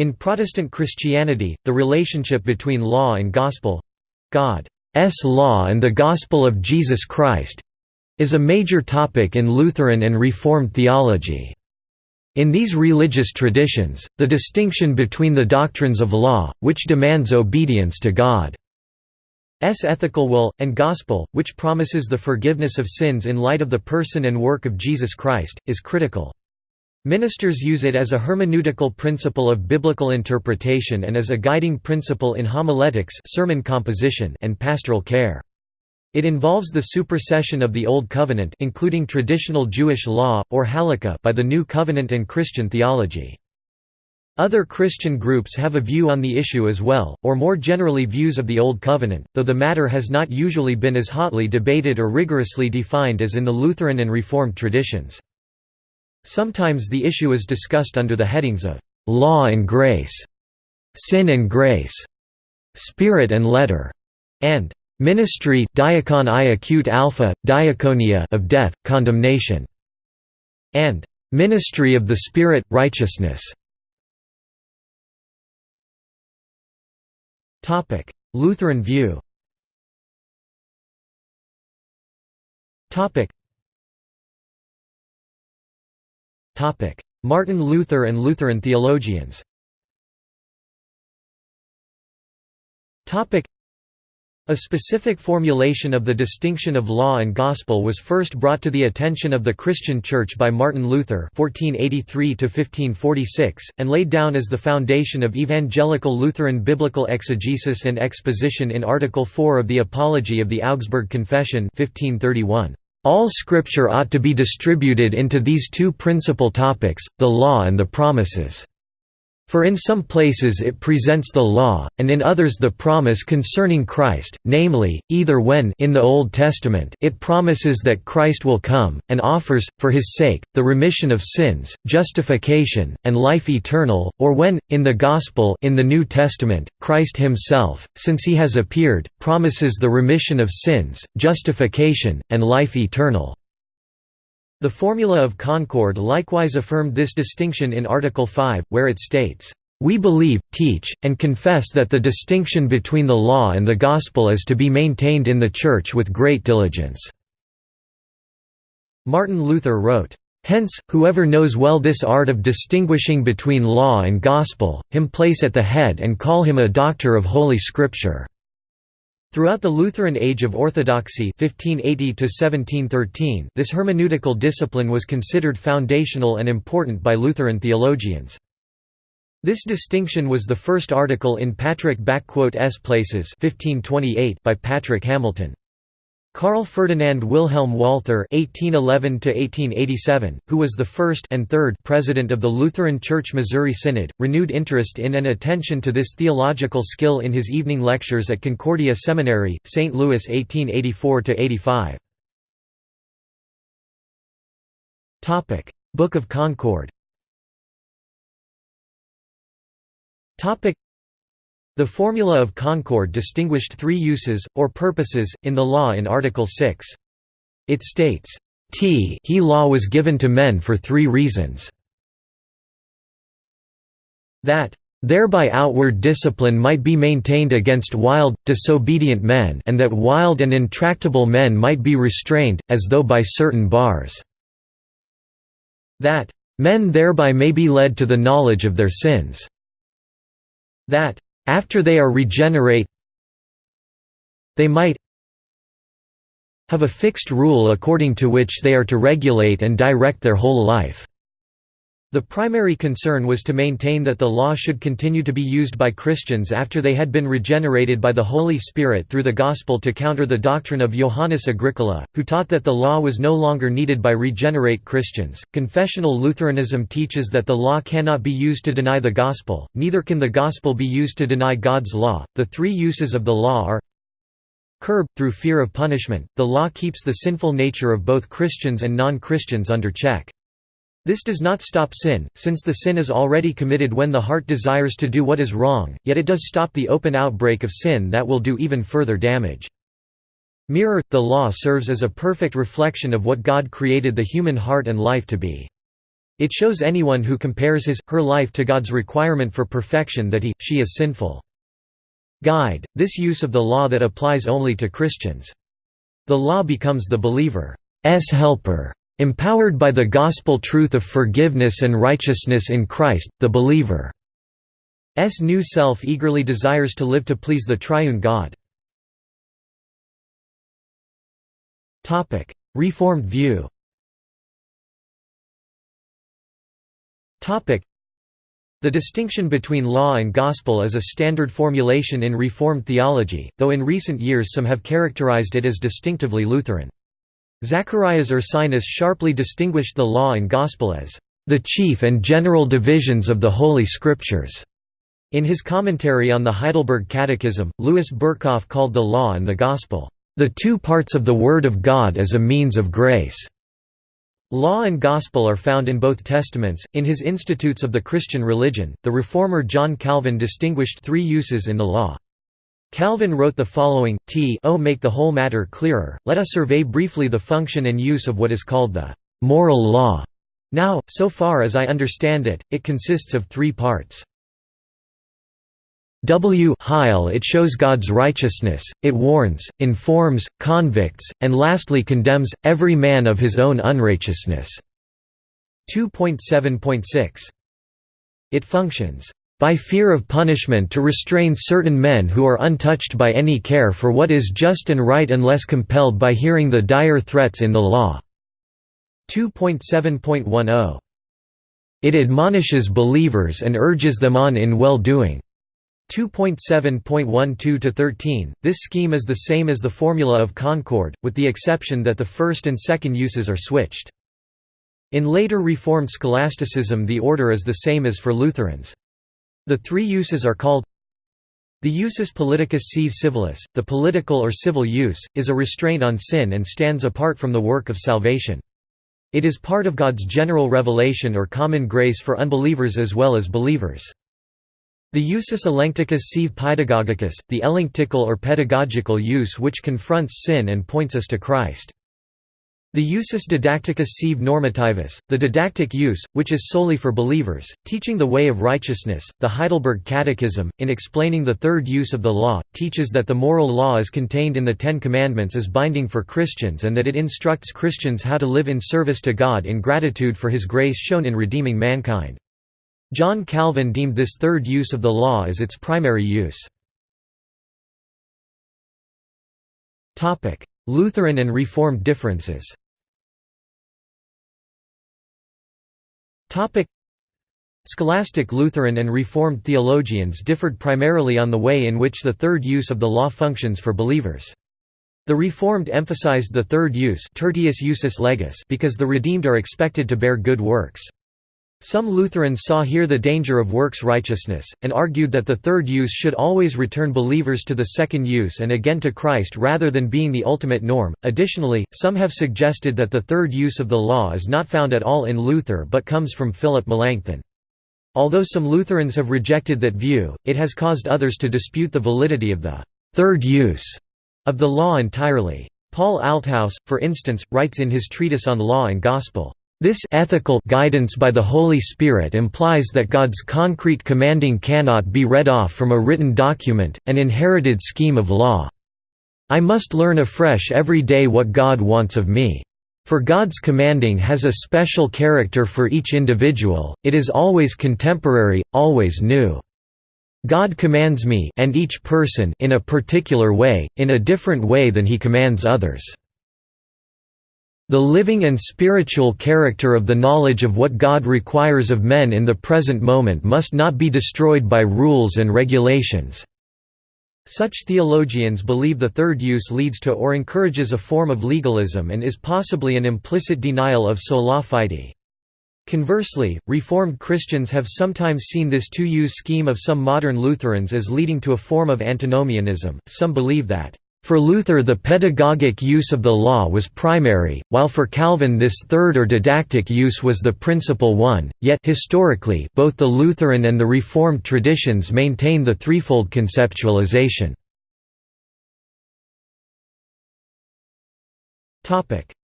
In Protestant Christianity, the relationship between law and gospel—God's law and the gospel of Jesus Christ—is a major topic in Lutheran and Reformed theology. In these religious traditions, the distinction between the doctrines of law, which demands obedience to God's ethical will, and gospel, which promises the forgiveness of sins in light of the person and work of Jesus Christ, is critical. Ministers use it as a hermeneutical principle of biblical interpretation and as a guiding principle in homiletics sermon composition and pastoral care. It involves the supersession of the Old Covenant including traditional Jewish law, or halakha by the New Covenant and Christian theology. Other Christian groups have a view on the issue as well, or more generally views of the Old Covenant, though the matter has not usually been as hotly debated or rigorously defined as in the Lutheran and Reformed traditions. Sometimes the issue is discussed under the headings of «law and grace», «sin and grace», «spirit and letter», and Ministry diakon i acute alpha, diaconia of death, condemnation, and Ministry of the Spirit, righteousness. Topic: Lutheran view. Topic. Martin Luther and Lutheran theologians. Topic. A specific formulation of the distinction of law and gospel was first brought to the attention of the Christian Church by Martin Luther (1483–1546) and laid down as the foundation of evangelical Lutheran biblical exegesis and exposition in Article 4 of the Apology of the Augsburg Confession 1531. All Scripture ought to be distributed into these two principal topics, the law and the promises. For in some places it presents the law, and in others the promise concerning Christ, namely, either when in the Old Testament it promises that Christ will come, and offers, for his sake, the remission of sins, justification, and life eternal, or when, in the Gospel in the New Testament, Christ himself, since he has appeared, promises the remission of sins, justification, and life eternal. The Formula of Concord likewise affirmed this distinction in Article 5, where it states, "...we believe, teach, and confess that the distinction between the law and the gospel is to be maintained in the Church with great diligence." Martin Luther wrote, Hence, whoever knows well this art of distinguishing between law and gospel, him place at the head and call him a doctor of Holy Scripture." Throughout the Lutheran Age of Orthodoxy 1580 this hermeneutical discipline was considered foundational and important by Lutheran theologians. This distinction was the first article in Patrick S. Places 1528 by Patrick Hamilton. Carl Ferdinand Wilhelm Walther (1811–1887), who was the first and third president of the Lutheran Church Missouri Synod, renewed interest in and attention to this theological skill in his evening lectures at Concordia Seminary, St. Louis, 1884–85. Topic: Book of Concord. Topic: the Formula of Concord distinguished three uses, or purposes, in the law in Article 6. It states, T he law was given to men for three reasons. That thereby outward discipline might be maintained against wild, disobedient men and that wild and intractable men might be restrained, as though by certain bars. That men thereby may be led to the knowledge of their sins. That after they are regenerate they might have a fixed rule according to which they are to regulate and direct their whole life. The primary concern was to maintain that the law should continue to be used by Christians after they had been regenerated by the Holy Spirit through the Gospel to counter the doctrine of Johannes Agricola, who taught that the law was no longer needed by regenerate Christians. Confessional Lutheranism teaches that the law cannot be used to deny the Gospel, neither can the Gospel be used to deny God's law. The three uses of the law are curb, through fear of punishment, the law keeps the sinful nature of both Christians and non Christians under check. This does not stop sin, since the sin is already committed when the heart desires to do what is wrong, yet it does stop the open outbreak of sin that will do even further damage. Mirror – The law serves as a perfect reflection of what God created the human heart and life to be. It shows anyone who compares his, her life to God's requirement for perfection that he, she is sinful. Guide, this use of the law that applies only to Christians. The law becomes the believer's helper. Empowered by the gospel truth of forgiveness and righteousness in Christ, the believer's new self eagerly desires to live to please the triune God. Reformed view the distinction between law and gospel is a standard formulation in Reformed theology, though in recent years some have characterized it as distinctively Lutheran. Zacharias Ursinus sharply distinguished the law and gospel as the chief and general divisions of the Holy Scriptures. In his commentary on the Heidelberg Catechism, Louis Berkhof called the law and the gospel, the two parts of the Word of God as a means of grace. Law and gospel are found in both testaments. In his Institutes of the Christian Religion, the reformer John Calvin distinguished three uses in the law. Calvin wrote the following, T o make the whole matter clearer, let us survey briefly the function and use of what is called the moral law. Now, so far as I understand it, it consists of three parts. W Heil it shows God's righteousness, it warns, informs, convicts, and lastly condemns, every man of his own unrighteousness. 2.7.6 It functions by fear of punishment to restrain certain men who are untouched by any care for what is just and right unless compelled by hearing the dire threats in the law." 2.7.10 It admonishes believers and urges them on in well-doing. 2.7.12–13, this scheme is the same as the formula of Concord, with the exception that the first and second uses are switched. In later Reformed scholasticism the order is the same as for Lutherans. The three uses are called the usus politicus sive civilis, the political or civil use, is a restraint on sin and stands apart from the work of salvation. It is part of God's general revelation or common grace for unbelievers as well as believers. The usus elenchticus sive pedagogicus, the elenctical or pedagogical use which confronts sin and points us to Christ. The usus didacticus sive normativus, the didactic use, which is solely for believers, teaching the way of righteousness. The Heidelberg Catechism, in explaining the third use of the law, teaches that the moral law is contained in the Ten Commandments as binding for Christians and that it instructs Christians how to live in service to God in gratitude for His grace shown in redeeming mankind. John Calvin deemed this third use of the law as its primary use. Lutheran and Reformed differences Scholastic Lutheran and Reformed theologians differed primarily on the way in which the third use of the law functions for believers. The Reformed emphasized the third use tertius usus legis because the redeemed are expected to bear good works. Some Lutherans saw here the danger of works righteousness, and argued that the third use should always return believers to the second use and again to Christ rather than being the ultimate norm. Additionally, some have suggested that the third use of the law is not found at all in Luther but comes from Philip Melanchthon. Although some Lutherans have rejected that view, it has caused others to dispute the validity of the third use of the law entirely. Paul Althaus, for instance, writes in his treatise on law and gospel, this ethical guidance by the Holy Spirit implies that God's concrete commanding cannot be read off from a written document, an inherited scheme of law. I must learn afresh every day what God wants of me. For God's commanding has a special character for each individual, it is always contemporary, always new. God commands me and each person in a particular way, in a different way than he commands others. The living and spiritual character of the knowledge of what God requires of men in the present moment must not be destroyed by rules and regulations. Such theologians believe the third use leads to or encourages a form of legalism and is possibly an implicit denial of sola fide. Conversely, Reformed Christians have sometimes seen this two-use scheme of some modern Lutherans as leading to a form of antinomianism. Some believe that for Luther the pedagogic use of the law was primary, while for Calvin this third or didactic use was the principal one, yet historically both the Lutheran and the Reformed traditions maintain the threefold conceptualization.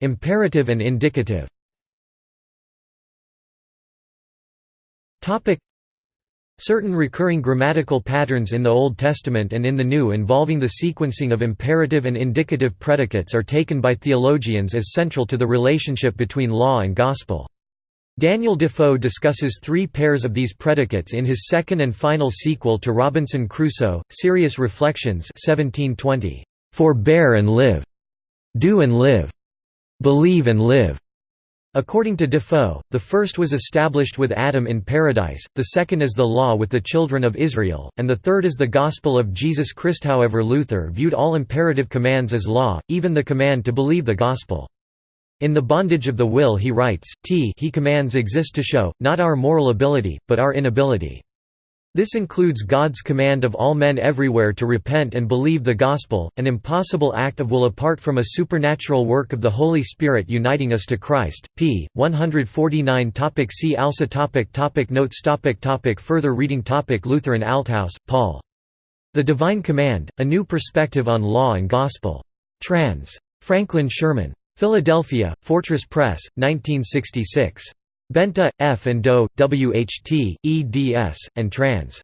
Imperative and indicative Certain recurring grammatical patterns in the Old Testament and in the New involving the sequencing of imperative and indicative predicates are taken by theologians as central to the relationship between law and gospel. Daniel Defoe discusses three pairs of these predicates in his second and final sequel to Robinson Crusoe, Serious Reflections 1720, "'Forbear and live'", "'Do and live'", "'Believe and live'". According to Defoe, the first was established with Adam in paradise, the second is the law with the children of Israel, and the third is the gospel of Jesus Christ. However, Luther viewed all imperative commands as law, even the command to believe the gospel. In The Bondage of the Will he writes, t he commands exist to show, not our moral ability, but our inability. This includes God's command of all men everywhere to repent and believe the gospel, an impossible act of will apart from a supernatural work of the Holy Spirit uniting us to Christ. p. 149 topic See also topic topic Notes topic topic Further reading topic Lutheran Althaus, Paul. The Divine Command, A New Perspective on Law and Gospel. Trans. Franklin Sherman. Philadelphia, Fortress Press, 1966. Bente, F. and Doe, W. H. T., eds. and trans.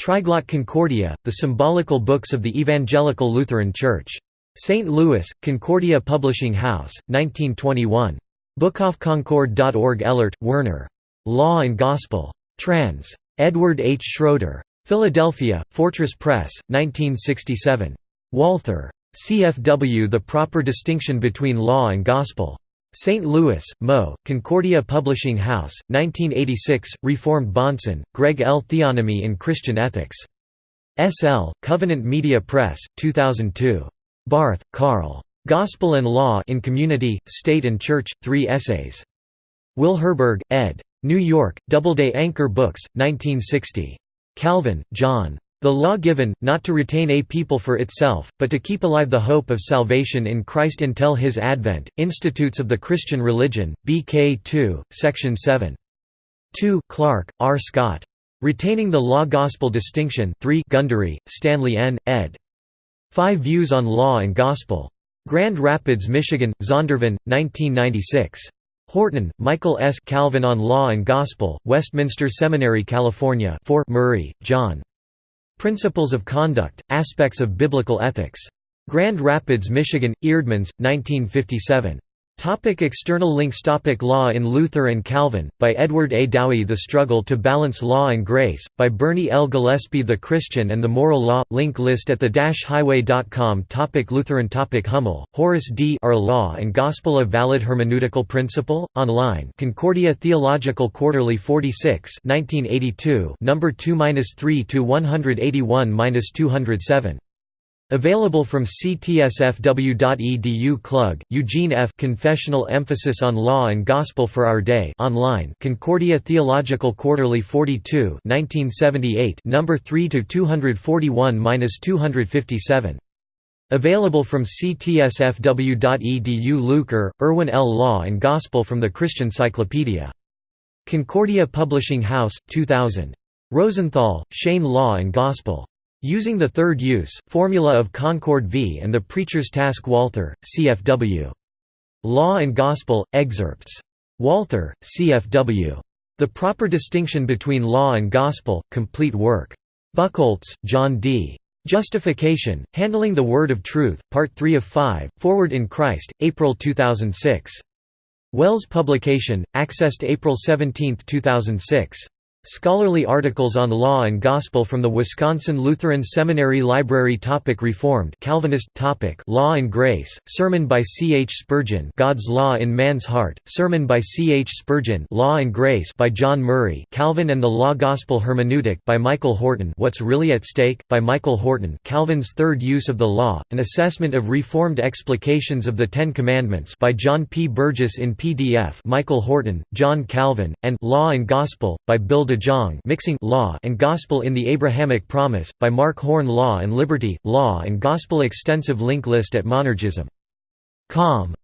Triglot Concordia, The Symbolical Books of the Evangelical Lutheran Church. St. Louis, Concordia Publishing House, 1921. Bookofconcord.org Elert, Werner. Law and Gospel. Trans. Edward H. Schroeder. Philadelphia, Fortress Press, 1967. Walther. CFW The Proper Distinction Between Law and Gospel. St. Louis, Mo., Concordia Publishing House, 1986, Reformed Bahnsen, Greg L. Theonomy in Christian Ethics. S.L., Covenant Media Press, 2002. Barth, Karl. Gospel and Law in Community, State and Church, Three Essays. Will Herberg, ed. New York, Doubleday Anchor Books, 1960. Calvin, John. The law given, not to retain a people for itself, but to keep alive the hope of salvation in Christ until his advent. Institutes of the Christian Religion, BK 2, Section 7. 2 Clark, R. Scott. Retaining the Law-Gospel Distinction 3 Gundry, Stanley N., ed. Five Views on Law and Gospel. Grand Rapids, Michigan, Zondervan, 1996. Horton, Michael S. Calvin on Law and Gospel, Westminster Seminary, California 4 Murray, John. Principles of Conduct, Aspects of Biblical Ethics. Grand Rapids, Michigan, Eerdmans, 1957. Topic external links Topic Law in Luther and Calvin, by Edward A. Dowey The Struggle to Balance Law and Grace, by Bernie L. Gillespie The Christian and the Moral Law, link list at the-highway.com Topic Lutheran Topic Hummel, Horace D. Are Law and Gospel a Valid Hermeneutical Principle? Online Concordia Theological Quarterly 46 1982 No. 2–3 to 181–207 Available from ctsfw.edu Klug, Eugene F. Confessional Emphasis on Law and Gospel for Our Day online Concordia Theological Quarterly 42 1978 No. 3 to 241–257. Available from ctsfw.edu Lueker, Erwin L. Law and Gospel from the Christian Cyclopedia. Concordia Publishing House, 2000. Rosenthal, Shane Law and Gospel. Using the third use, formula of Concord v. and the Preacher's Task Walther, CFW. Law and Gospel, excerpts. Walther, CFW. The Proper Distinction Between Law and Gospel, complete work. Buchholz, John D. Justification, Handling the Word of Truth, Part 3 of 5, Forward in Christ, April 2006. WELS Publication, accessed April 17, 2006. Scholarly articles on law and gospel from the Wisconsin Lutheran Seminary Library topic Reformed Calvinist topic Law and Grace sermon by C. H. Spurgeon God's Law in Man's Heart sermon by C. H. Spurgeon Law and Grace by John Murray Calvin and the Law Gospel Hermeneutic by Michael Horton What's Really at Stake by Michael Horton Calvin's Third Use of the Law an assessment of reformed explications of the Ten Commandments by John P. Burgess in PDF Michael Horton John Calvin and Law and Gospel by Bill de Mixing Law and Gospel in the Abrahamic Promise, by Mark Horne Law and Liberty, Law and Gospel Extensive link list at monergism.com